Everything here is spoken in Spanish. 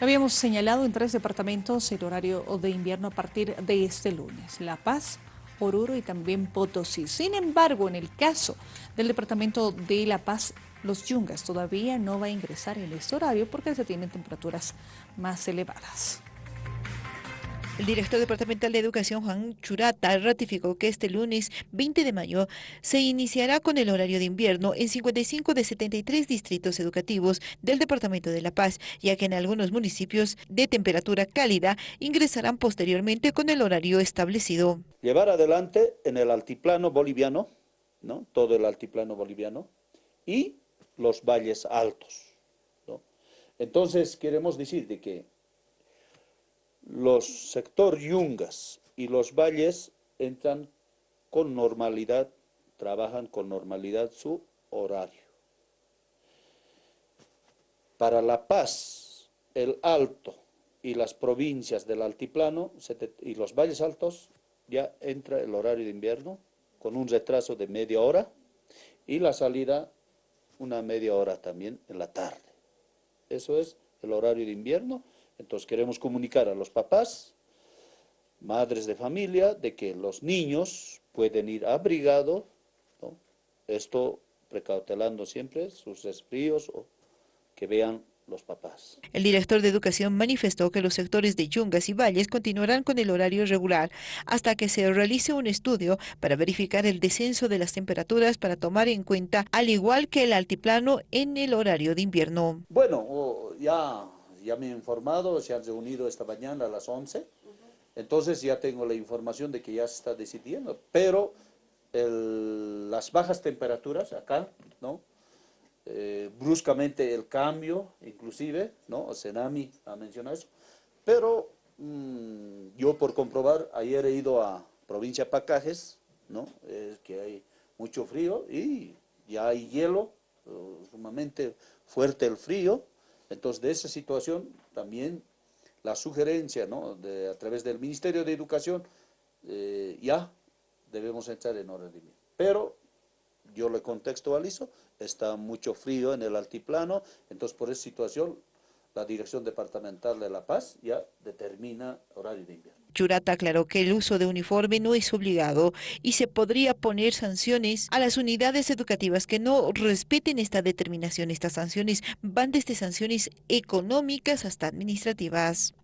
Habíamos señalado en tres departamentos el horario de invierno a partir de este lunes. La Paz, Oruro y también Potosí. Sin embargo, en el caso del departamento de La Paz, los Yungas todavía no va a ingresar en este horario porque se tienen temperaturas más elevadas. El director departamental de Educación, Juan Churata, ratificó que este lunes 20 de mayo se iniciará con el horario de invierno en 55 de 73 distritos educativos del Departamento de La Paz, ya que en algunos municipios de temperatura cálida ingresarán posteriormente con el horario establecido. Llevar adelante en el altiplano boliviano, ¿no? todo el altiplano boliviano, y los valles altos. Entonces, queremos decir de que los sector yungas y los valles entran con normalidad, trabajan con normalidad su horario. Para La Paz, el Alto y las provincias del altiplano y los valles altos ya entra el horario de invierno con un retraso de media hora y la salida una media hora también en la tarde. Eso es el horario de invierno. Entonces queremos comunicar a los papás, madres de familia, de que los niños pueden ir abrigados, esto precautelando siempre sus resfríos o que vean los papás. El director de Educación manifestó que los sectores de Yungas y Valles continuarán con el horario regular hasta que se realice un estudio para verificar el descenso de las temperaturas para tomar en cuenta, al igual que el altiplano, en el horario de invierno. Bueno, ya ya me he informado, se han reunido esta mañana a las 11, entonces ya tengo la información de que ya se está decidiendo, pero las bajas temperaturas acá, ¿no? Eh, bruscamente el cambio, inclusive, ¿no? Senami ha mencionado eso, pero mm, yo por comprobar, ayer he ido a provincia Pacajes, ¿no? Es que hay mucho frío y ya hay hielo, uh, sumamente fuerte el frío, entonces, de esa situación también la sugerencia, ¿no? De, a través del Ministerio de Educación, eh, ya debemos entrar en orden. Pero yo le contextualizo, está mucho frío en el altiplano, entonces por esa situación la Dirección Departamental de La Paz ya determina horario de invierno. Churata aclaró que el uso de uniforme no es obligado y se podría poner sanciones a las unidades educativas que no respeten esta determinación. Estas sanciones van desde sanciones económicas hasta administrativas.